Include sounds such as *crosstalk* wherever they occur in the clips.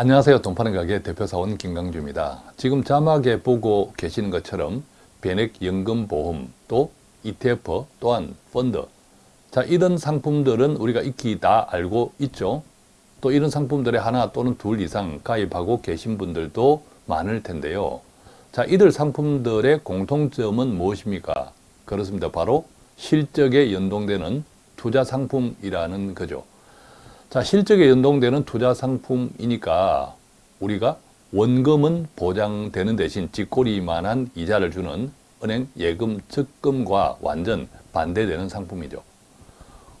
안녕하세요. 돈파는 가게 대표사원 김강주입니다. 지금 자막에 보고 계시는 것처럼 변액연금보험 또 ETF 또한 펀드 자 이런 상품들은 우리가 익히 다 알고 있죠. 또 이런 상품들에 하나 또는 둘 이상 가입하고 계신 분들도 많을 텐데요. 자 이들 상품들의 공통점은 무엇입니까? 그렇습니다. 바로 실적에 연동되는 투자 상품이라는 거죠. 자, 실적에 연동되는 투자 상품이니까 우리가 원금은 보장되는 대신 뒷꼬리만한 이자를 주는 은행 예금 적금과 완전 반대되는 상품이죠.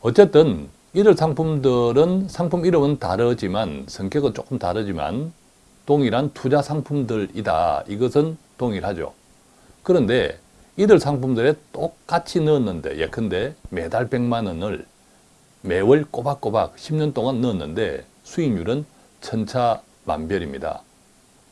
어쨌든 이들 상품들은 상품 이름은 다르지만 성격은 조금 다르지만 동일한 투자 상품들이다. 이것은 동일하죠. 그런데 이들 상품들에 똑같이 넣었는데 예컨대 매달 100만 원을 매월 꼬박꼬박 10년 동안 넣었는데 수익률은 천차만별입니다.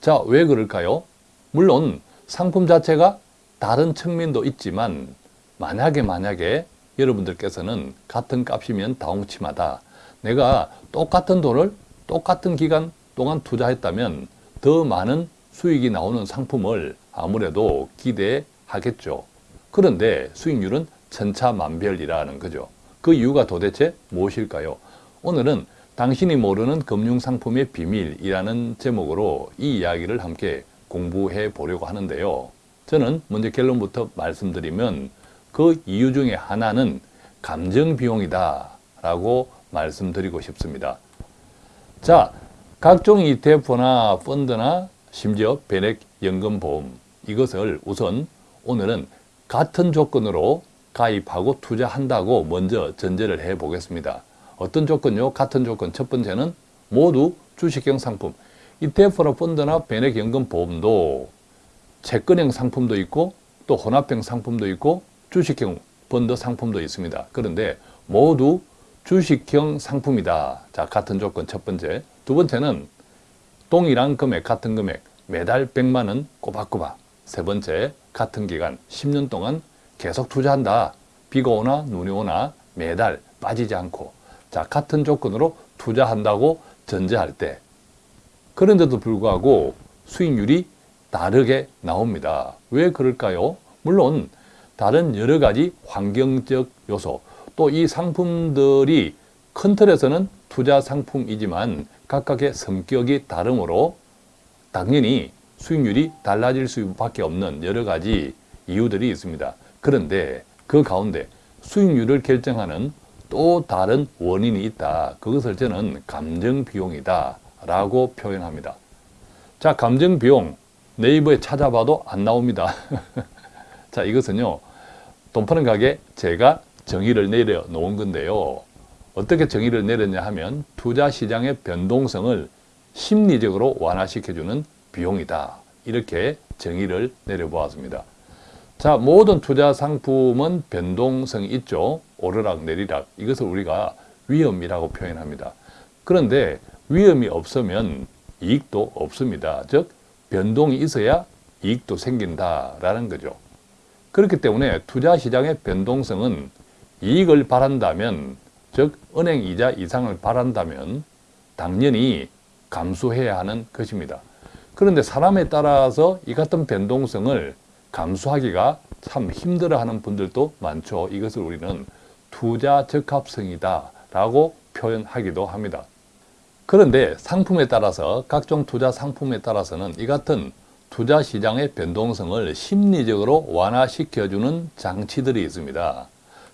자, 왜 그럴까요? 물론 상품 자체가 다른 측면도 있지만 만약에 만약에 여러분들께서는 같은 값이면 다홍치마다 내가 똑같은 돈을 똑같은 기간 동안 투자했다면 더 많은 수익이 나오는 상품을 아무래도 기대하겠죠. 그런데 수익률은 천차만별이라는 거죠. 그 이유가 도대체 무엇일까요? 오늘은 당신이 모르는 금융상품의 비밀이라는 제목으로 이 이야기를 함께 공부해 보려고 하는데요. 저는 먼저 결론부터 말씀드리면 그 이유 중에 하나는 감정비용이다 라고 말씀드리고 싶습니다. 자, 각종 ETF나 펀드나 심지어 변액연금보험 이것을 우선 오늘은 같은 조건으로 가입하고 투자한다고 먼저 전제를 해 보겠습니다. 어떤 조건요? 같은 조건. 첫 번째는 모두 주식형 상품. ETF나 펀드나 변액연금 보험도 채권형 상품도 있고 또 혼합형 상품도 있고 주식형 펀드 상품도 있습니다. 그런데 모두 주식형 상품이다. 자, 같은 조건 첫 번째. 두 번째는 동일한 금액, 같은 금액, 매달 100만 원 꼬박꼬박. 세 번째, 같은 기간 10년 동안 계속 투자한다. 비가 오나 눈이 오나 매달 빠지지 않고 자 같은 조건으로 투자한다고 전제할 때 그런데도 불구하고 수익률이 다르게 나옵니다. 왜 그럴까요? 물론 다른 여러 가지 환경적 요소 또 이 상품들이 큰 틀에서는 투자 상품이지만 각각의 성격이 다르므로 당연히 수익률이 달라질 수밖에 없는 여러 가지 이유들이 있습니다. 그런데 그 가운데 수익률을 결정하는 또 다른 원인이 있다. 그것을 저는 감정비용이다 라고 표현합니다. 자, 감정비용 네이버에 찾아봐도 안 나옵니다. *laughs* 자, 이것은요. 돈 파는 가게 제가 정의를 내려 놓은 건데요. 어떻게 정의를 내렸냐 하면 투자 시장의 변동성을 심리적으로 완화시켜주는 비용이다. 이렇게 정의를 내려보았습니다. 자, 모든 투자 상품은 변동성이 있죠. 오르락 내리락. 이것을 우리가 위험이라고 표현합니다. 그런데 위험이 없으면 이익도 없습니다. 즉, 변동이 있어야 이익도 생긴다라는 거죠. 그렇기 때문에 투자 시장의 변동성은 이익을 바란다면, 즉 은행 이자 이상을 바란다면 당연히 감수해야 하는 것입니다. 그런데 사람에 따라서 이 같은 변동성을 감수하기가 참 힘들어하는 분들도 많죠. 이것을 우리는 투자 적합성이다 라고 표현하기도 합니다. 그런데 상품에 따라서 각종 투자 상품에 따라서는 이 같은 투자 시장의 변동성을 심리적으로 완화시켜주는 장치들이 있습니다.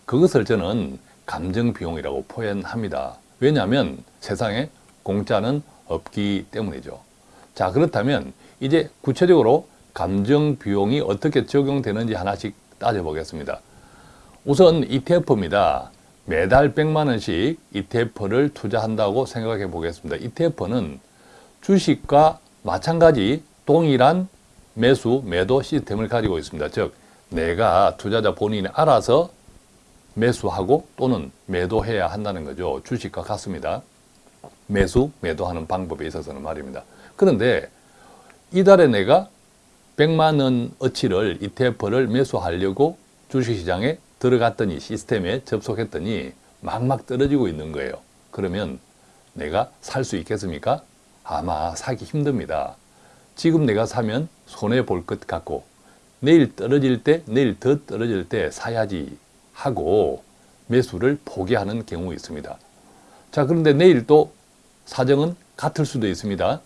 그것을 저는 감정비용이라고 표현합니다. 왜냐하면 세상에 공짜는 없기 때문이죠. 자 그렇다면 이제 구체적으로 감정 비용이 어떻게 적용되는지 하나씩 따져보겠습니다. 우선 ETF입니다. 매달 100만 원씩 ETF를 투자한다고 생각해 보겠습니다. ETF는 주식과 마찬가지 동일한 매수, 매도 시스템을 가지고 있습니다. 즉, 내가 투자자 본인이 알아서 매수하고 또는 매도해야 한다는 거죠. 주식과 같습니다. 매수, 매도하는 방법에 있어서는 말입니다. 그런데 이달에 내가 100만 원 어치를 ETF를 매수하려고 주식시장에 들어갔더니 시스템에 접속했더니 막막 떨어지고 있는 거예요. 그러면 내가 살 수 있겠습니까? 아마 사기 힘듭니다. 지금 내가 사면 손해볼 것 같고 내일 떨어질 때 내일 더 떨어질 때 사야지 하고 매수를 포기하는 경우 있습니다. 자 그런데 내일 또 사정은 같을 수도 있습니다.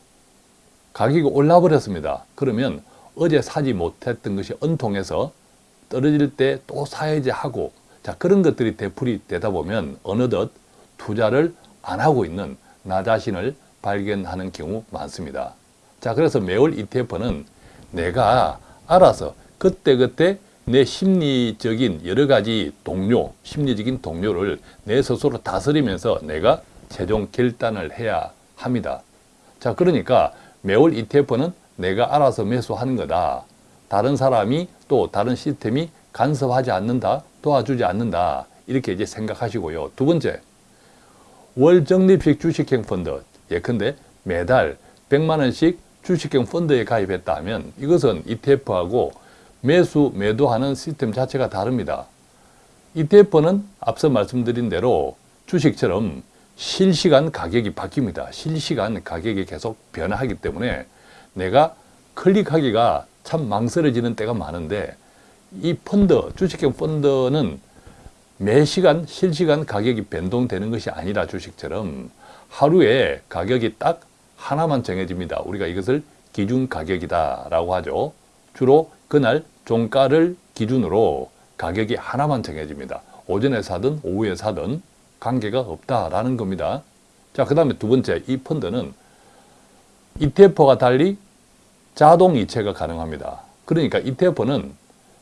가격이 올라 버렸습니다. 그러면 어제 사지 못했던 것이 은통해서 떨어질 때 또 사야지 하고 자 그런 것들이 되풀이 되다 보면 어느덧 투자를 안 하고 있는 나 자신을 발견하는 경우 많습니다. 자 그래서 매월 ETF는 내가 알아서 그때그때 내 심리적인 여러 가지 동료, 심리적인 동료를 내 스스로 다스리면서 내가 최종 결단을 해야 합니다. 자 그러니까 매월 ETF는 내가 알아서 매수하는 거다. 다른 사람이 또 다른 시스템이 간섭하지 않는다, 도와주지 않는다. 이렇게 이제 생각하시고요. 두 번째, 월 적립식 주식형 펀드. 예컨대 매달 100만 원씩 주식형 펀드에 가입했다 하면 이것은 ETF하고 매수, 매도하는 시스템 자체가 다릅니다. ETF는 앞서 말씀드린 대로 주식처럼 실시간 가격이 바뀝니다. 실시간 가격이 계속 변화하기 때문에 내가 클릭하기가 참 망설여지는 때가 많은데 이 펀드, 주식형 펀드는 매 시간 실시간 가격이 변동되는 것이 아니라 주식처럼 하루에 가격이 딱 하나만 정해집니다. 우리가 이것을 기준 가격이다 라고 하죠. 주로 그날 종가를 기준으로 가격이 하나만 정해집니다. 오전에 사든 오후에 사든 관계가 없다라는 겁니다. 자, 그 다음에 두 번째, 이 펀드는 ETF와 달리 자동 이체가 가능합니다. 그러니까 ETF는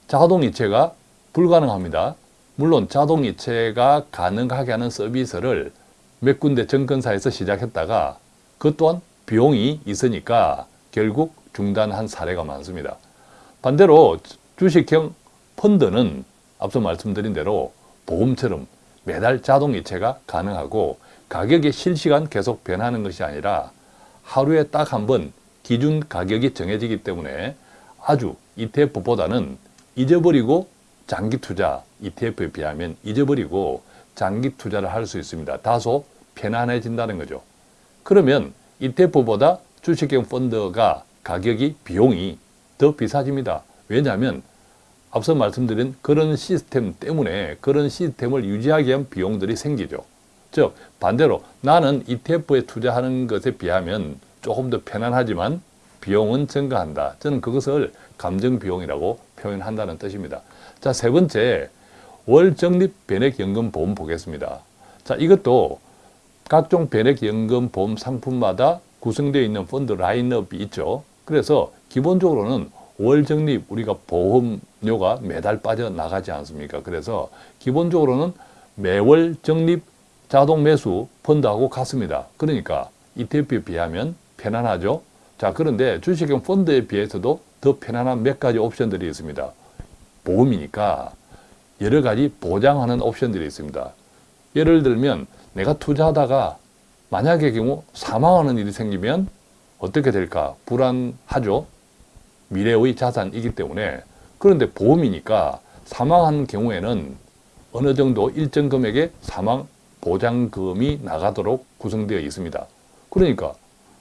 자동 이체가 불가능합니다. 물론 자동 이체가 가능하게 하는 서비스를 몇 군데 증권사에서 시작했다가 그 또한 비용이 있으니까 결국 중단한 사례가 많습니다. 반대로 주식형 펀드는 앞서 말씀드린 대로 보험처럼 매달 자동 이체가 가능하고 가격이 실시간 계속 변하는 것이 아니라 하루에 딱 한 번 기준 가격이 정해지기 때문에 아주 ETF보다는 잊어버리고 장기 투자 ETF에 비하면 잊어버리고 장기 투자를 할 수 있습니다. 다소 편안해진다는 거죠. 그러면 ETF보다 주식형 펀드가 가격이 비용이 더 비싸집니다. 왜냐하면 앞서 말씀드린 그런 시스템 때문에 그런 시스템을 유지하기 위한 비용들이 생기죠. 즉 반대로 나는 ETF에 투자하는 것에 비하면 조금 더 편안하지만 비용은 증가한다. 저는 그것을 감정비용이라고 표현한다는 뜻입니다. 자, 세 번째, 월적립 변액연금 보험 보겠습니다. 자, 이것도 각종 변액연금 보험 상품마다 구성되어 있는 펀드 라인업이 있죠. 그래서 기본적으로는 월적립 우리가 보험료가 매달 빠져나가지 않습니까? 그래서 기본적으로는 매월 적립 자동 매수 펀드하고 같습니다. 그러니까 ETF에 비하면 편안하죠. 자 그런데 주식형 펀드에 비해서도 더 편안한 몇 가지 옵션들이 있습니다. 보험이니까 여러 가지 보장하는 옵션들이 있습니다. 예를 들면 내가 투자하다가 만약의 경우 사망하는 일이 생기면 어떻게 될까 불안하죠. 미래의 자산이기 때문에 그런데 보험이니까 사망한 경우에는 어느 정도 일정 금액의 사망 보장금이 나가도록 구성되어 있습니다. 그러니까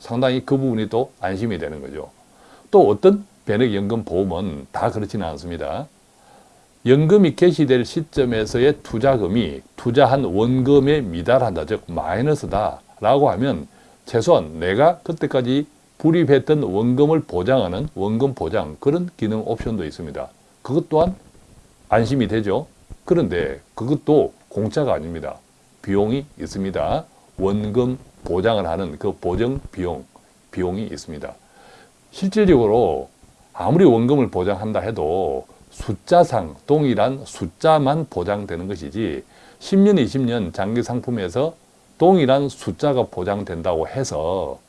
상당히 그 부분이 또 안심이 되는 거죠. 또 어떤 변액연금 보험은 다 그렇지는 않습니다. 연금이 개시될 시점에서의 투자금이 투자한 원금에 미달한다, 즉 마이너스다 라고 하면 최소한 내가 그때까지 불입했던 원금을 보장하는 원금 보장 그런 기능 옵션도 있습니다. 그것 또한 안심이 되죠. 그런데 그것도 공짜가 아닙니다. 비용이 있습니다. 원금 보장을 하는 그 보정 비용, 비용이 있습니다. 실질적으로 아무리 원금을 보장한다 해도 숫자상 동일한 숫자만 보장되는 것이지 10년, 20년 장기 상품에서 동일한 숫자가 보장된다고 해서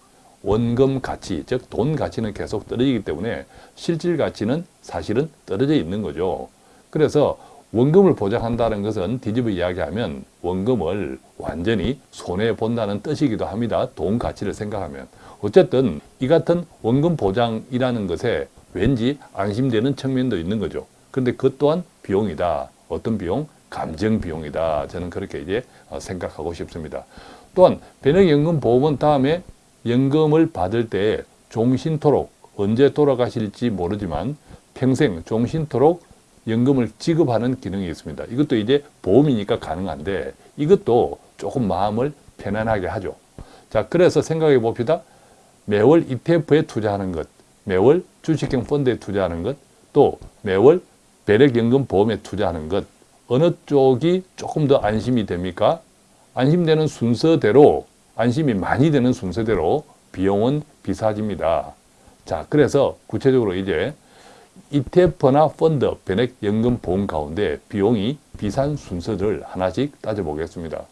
원금 가치, 즉 돈 가치는 계속 떨어지기 때문에 실질 가치는 사실은 떨어져 있는 거죠. 그래서 원금을 보장한다는 것은 뒤집어 이야기하면 원금을 완전히 손해본다는 뜻이기도 합니다. 돈 가치를 생각하면. 어쨌든 이 같은 원금 보장이라는 것에 왠지 안심되는 측면도 있는 거죠. 그런데 그것 또한 비용이다. 어떤 비용? 감정 비용이다. 저는 그렇게 이제 생각하고 싶습니다. 또한 변액연금 보험은 다음에 연금을 받을 때 종신토록 언제 돌아가실지 모르지만 평생 종신토록 연금을 지급하는 기능이 있습니다. 이것도 이제 보험이니까 가능한데 이것도 조금 마음을 편안하게 하죠. 자, 그래서 생각해 봅시다. 매월 ETF에 투자하는 것, 매월 주식형 펀드에 투자하는 것, 또 매월 배력연금 보험에 투자하는 것 어느 쪽이 조금 더 안심이 됩니까? 안심되는 순서대로 안심이 많이 되는 순서대로 비용은 비싸집니다. 자, 그래서 구체적으로 이제 ETF나 펀드, 변액, 연금, 보험 가운데 비용이 비싼 순서를 하나씩 따져보겠습니다.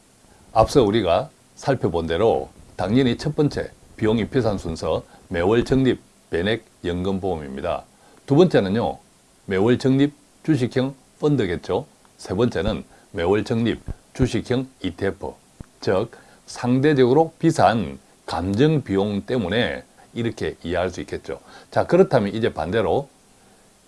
앞서 우리가 살펴본 대로 당연히 첫 번째 비용이 비싼 순서 매월 적립, 변액, 연금, 보험입니다. 두 번째는요. 매월 적립, 주식형 펀드겠죠. 세 번째는 매월 적립, 주식형 ETF, 즉 상대적으로 비싼 감정 비용 때문에 이렇게 이해할 수 있겠죠. 자 그렇다면 이제 반대로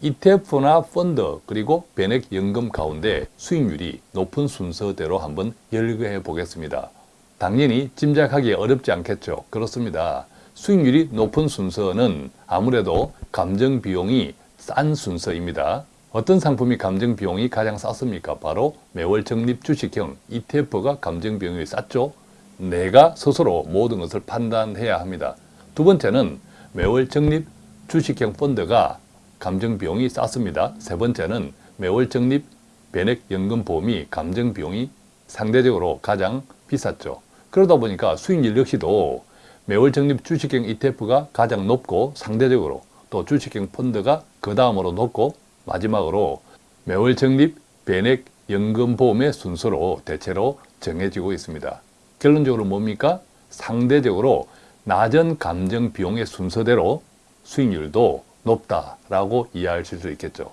ETF나 펀드 그리고 변액 연금 가운데 수익률이 높은 순서대로 한번 열거해 보겠습니다. 당연히 짐작하기 어렵지 않겠죠. 그렇습니다. 수익률이 높은 순서는 아무래도 감정 비용이 싼 순서입니다. 어떤 상품이 감정 비용이 가장 쌌습니까? 바로 매월 적립 주식형 ETF가 감정 비용이 쌌죠. 내가 스스로 모든 것을 판단해야 합니다. 두 번째는 매월 적립 주식형 펀드가 감정 비용이 쌌습니다. 세 번째는 매월 적립 변액 연금 보험이 감정 비용이 상대적으로 가장 비쌌죠. 그러다 보니까 수익률 역시도 매월 적립 주식형 ETF가 가장 높고 상대적으로 또 주식형 펀드가 그 다음으로 높고 마지막으로 매월 적립 변액 연금 보험의 순서로 대체로 정해지고 있습니다. 결론적으로 뭡니까? 상대적으로 낮은 감정 비용의 순서대로 수익률도 높다라고 이해하실 수 있겠죠.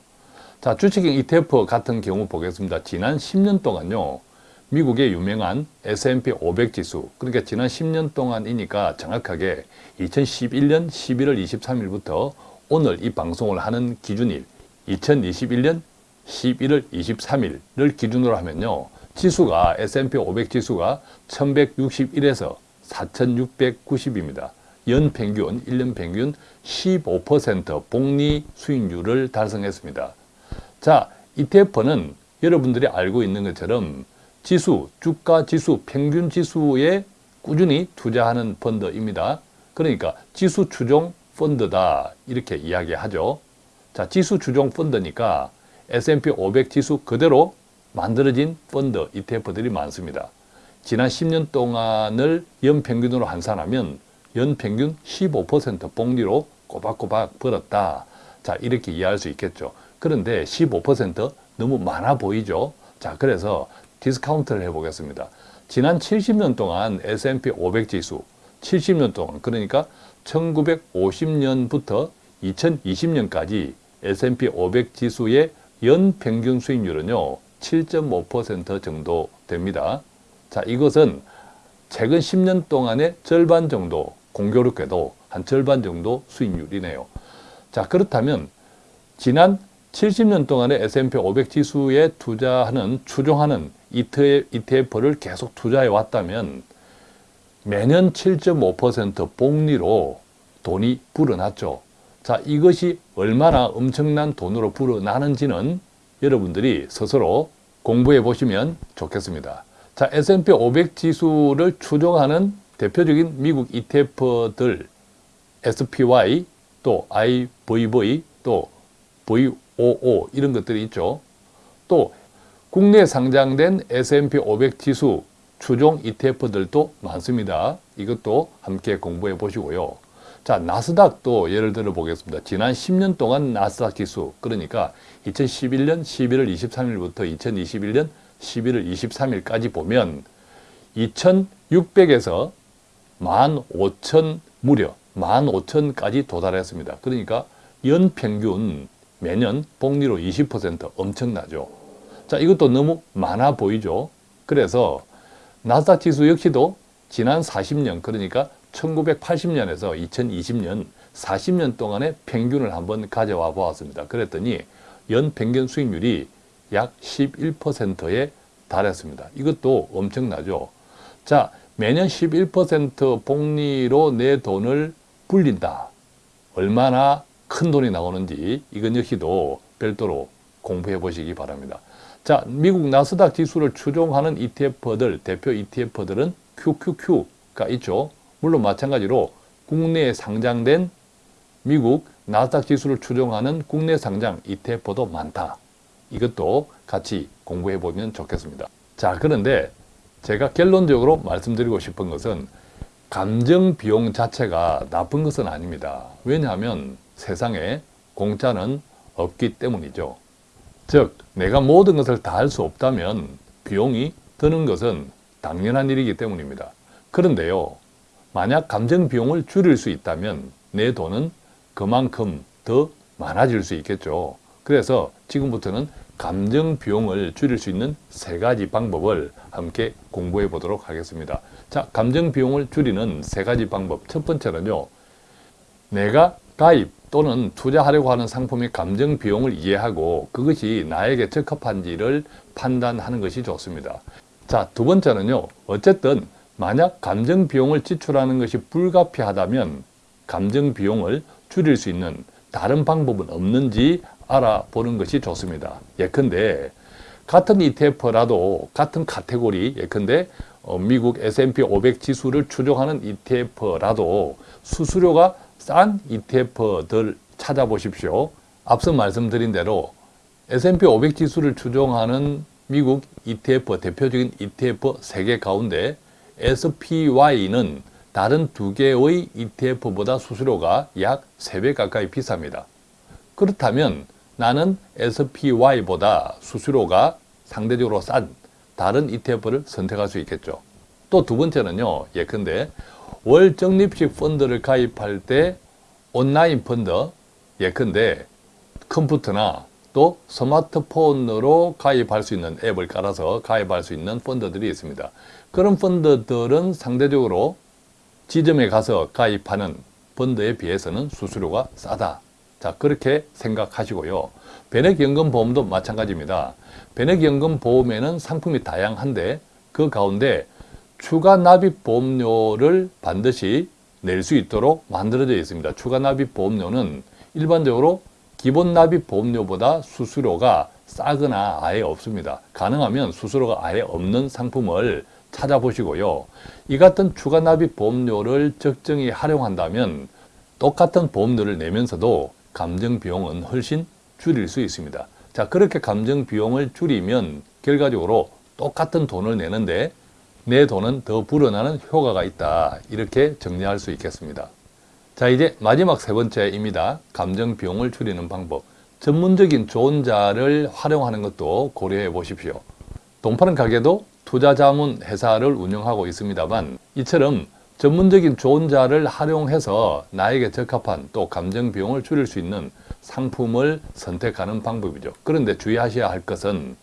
자, 주식형 ETF 같은 경우 보겠습니다. 지난 10년 동안요. 미국의 유명한 S&P 500 지수, 그러니까 지난 10년 동안이니까 정확하게 2011년 11월 23일부터 오늘 이 방송을 하는 기준일 2021년 11월 23일을 기준으로 하면요. 지수가 S&P 500 지수가 1161에서 4690입니다. 연 평균, 1년 평균 15% 복리 수익률을 달성했습니다. 자, ETF는 여러분들이 알고 있는 것처럼 지수, 주가 지수, 평균 지수에 꾸준히 투자하는 펀드입니다. 그러니까 지수 추종 펀드다 이렇게 이야기하죠. 자, 지수 추종 펀드니까 S&P 500 지수 그대로 만들어진 펀드 ETF들이 많습니다. 지난 10년 동안을 연평균으로 환산하면 연평균 15% 복리로 꼬박꼬박 벌었다. 자, 이렇게 이해할 수 있겠죠. 그런데 15% 너무 많아 보이죠. 자, 그래서 디스카운트를 해보겠습니다. 지난 70년 동안 S&P 500 지수, 70년 동안, 그러니까 1950년부터 2020년까지 S&P 500 지수의 연평균 수익률은요, 7.5% 정도 됩니다. 자, 이것은 최근 10년 동안의 절반 정도, 공교롭게도 한 절반 정도 수익률이네요. 자, 그렇다면 지난 70년 동안의 S&P 500 지수에 투자하는, 추종하는 ETF를 계속 투자해 왔다면 매년 7.5% 복리로 돈이 불어났죠. 자, 이것이 얼마나 엄청난 돈으로 불어나는지는 여러분들이 스스로 공부해 보시면 좋겠습니다. 자, S&P 500 지수를 추종하는 대표적인 미국 ETF들 SPY, 또 IVV, 또 VOO 이런 것들이 있죠. 또 국내 상장된 S&P 500 지수 추종 ETF들도 많습니다. 이것도 함께 공부해 보시고요. 자, 나스닥도 예를 들어 보겠습니다. 지난 10년 동안 나스닥 지수, 그러니까 2011년 11월 23일부터 2021년 11월 23일까지 보면 2600에서 15,000 무려 15,000까지 도달했습니다. 그러니까 연평균 매년 복리로 20% 엄청나죠. 자, 이것도 너무 많아 보이죠. 그래서 나스닥 지수 역시도 지난 40년 그러니까 1980년에서 2020년 40년 동안의 평균을 한번 가져와 보았습니다. 그랬더니 연평균 수익률이 약 11%에 달했습니다. 이것도 엄청나죠. 자, 매년 11% 복리로 내 돈을 불린다. 얼마나 큰 돈이 나오는지 이건 역시도 별도로 공부해 보시기 바랍니다. 자, 미국 나스닥 지수를 추종하는 ETF들, 대표 ETF들은 QQQ가 있죠. 물론 마찬가지로 국내에 상장된 미국 나스닥 지수를 추종하는 국내 상장 ETF도 많다. 이것도 같이 공부해 보면 좋겠습니다. 자, 그런데 제가 결론적으로 말씀드리고 싶은 것은 감정 비용 자체가 나쁜 것은 아닙니다. 왜냐하면 세상에 공짜는 없기 때문이죠. 즉, 내가 모든 것을 다 할 수 없다면 비용이 드는 것은 당연한 일이기 때문입니다. 그런데요, 만약 감정 비용을 줄일 수 있다면 내 돈은 그만큼 더 많아질 수 있겠죠. 그래서 지금부터는 감정 비용을 줄일 수 있는 세 가지 방법을 함께 공부해 보도록 하겠습니다. 자, 감정 비용을 줄이는 세 가지 방법. 첫 번째는요. 내가 가입 또는 투자하려고 하는 상품의 감정 비용을 이해하고 그것이 나에게 적합한지를 판단하는 것이 좋습니다. 자, 두 번째는요. 어쨌든 만약 감정 비용을 지출하는 것이 불가피하다면 감정 비용을 줄일 수 있는 다른 방법은 없는지 알아보는 것이 좋습니다. 예컨대 같은 ETF라도 같은 카테고리 예컨대 어, 미국 S&P 500 지수를 추종하는 ETF라도 수수료가 싼 ETF들 찾아보십시오. 앞서 말씀드린 대로 S&P 500 지수를 추종하는 미국 ETF 대표적인 ETF 3개 가운데 SPY는 다른 두 개의 ETF보다 수수료가 약 3배 가까이 비쌉니다. 그렇다면 나는 SPY보다 수수료가 상대적으로 싼 다른 ETF를 선택할 수 있겠죠. 또 두 번째는요. 예컨대 월 적립식 펀드를 가입할 때 온라인 펀드 예컨대 컴퓨터나 또 스마트폰으로 가입할 수 있는 앱을 깔아서 가입할 수 있는 펀드들이 있습니다. 그런 펀드들은 상대적으로 지점에 가서 가입하는 펀드에 비해서는 수수료가 싸다. 자, 그렇게 생각하시고요. 변액연금보험도 마찬가지입니다. 변액연금보험에는 상품이 다양한데 그 가운데 추가 납입 보험료를 반드시 낼 수 있도록 만들어져 있습니다. 추가 납입 보험료는 일반적으로 기본 납입 보험료보다 수수료가 싸거나 아예 없습니다. 가능하면 수수료가 아예 없는 상품을 찾아보시고요. 이 같은 추가 납입 보험료를 적정히 활용한다면 똑같은 보험료를 내면서도 감정 비용은 훨씬 줄일 수 있습니다. 자, 그렇게 감정 비용을 줄이면 결과적으로 똑같은 돈을 내는데 내 돈은 더 불어나는 효과가 있다. 이렇게 정리할 수 있겠습니다. 자, 이제 마지막 세 번째입니다. 감정 비용을 줄이는 방법. 전문적인 조언자를 활용하는 것도 고려해 보십시오. 돈 파는 가게도 투자자문 회사를 운영하고 있습니다만 이처럼 전문적인 조언자를 활용해서 나에게 적합한 또 감정 비용을 줄일 수 있는 상품을 선택하는 방법이죠. 그런데 주의하셔야 할 것은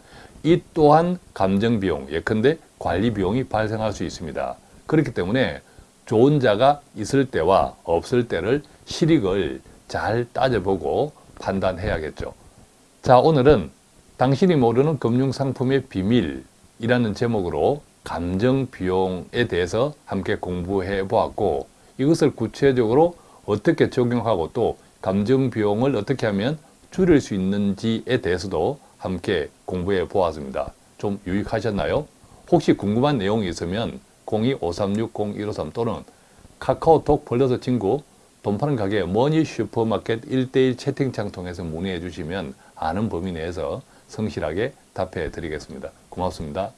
이 또한 감정 비용, 예컨대 관리 비용이 발생할 수 있습니다. 그렇기 때문에 조언자가 있을 때와 없을 때를 실익을 잘 따져보고 판단해야겠죠. 자, 오늘은 당신이 모르는 금융상품의 비밀 이라는 제목으로 감정 비용에 대해서 함께 공부해 보았고 이것을 구체적으로 어떻게 적용하고 또 감정 비용을 어떻게 하면 줄일 수 있는지에 대해서도 함께 공부해 보았습니다. 좀 유익하셨나요? 혹시 궁금한 내용이 있으면 02-536-0153 또는 카카오톡 벌려서 친구 돈 파는 가게 머니 슈퍼마켓 1대1 채팅창 통해서 문의해 주시면 아는 범위 내에서 성실하게 답해 드리겠습니다. 고맙습니다.